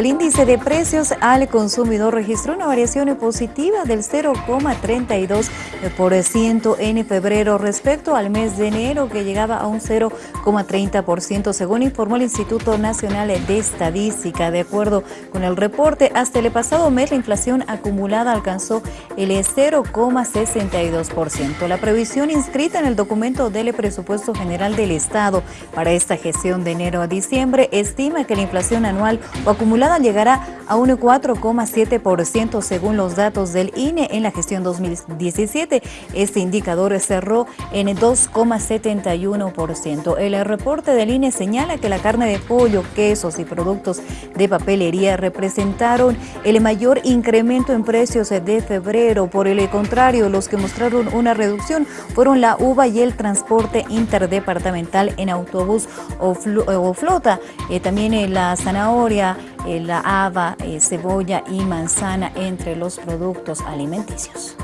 El índice de precios al consumidor registró una variación positiva del 0,32% en febrero respecto al mes de enero que llegaba a un 0,30% según informó el Instituto Nacional de Estadística. De acuerdo con el reporte, hasta el pasado mes la inflación acumulada alcanzó el 0,62%. La previsión inscrita en el documento del presupuesto general del Estado para esta gestión de enero a diciembre estima que la inflación anual o acumulada llegará a un 4,7% según los datos del INE en la gestión 2017. Este indicador cerró en 2,71%. El reporte del INE señala que la carne de pollo, quesos y productos de papelería representaron el mayor incremento en precios de febrero. Por el contrario, los que mostraron una reducción fueron la uva y el transporte interdepartamental en autobús o, flota. Eh, también eh, la zanahoria, eh, la haba, cebolla y manzana entre los productos alimenticios.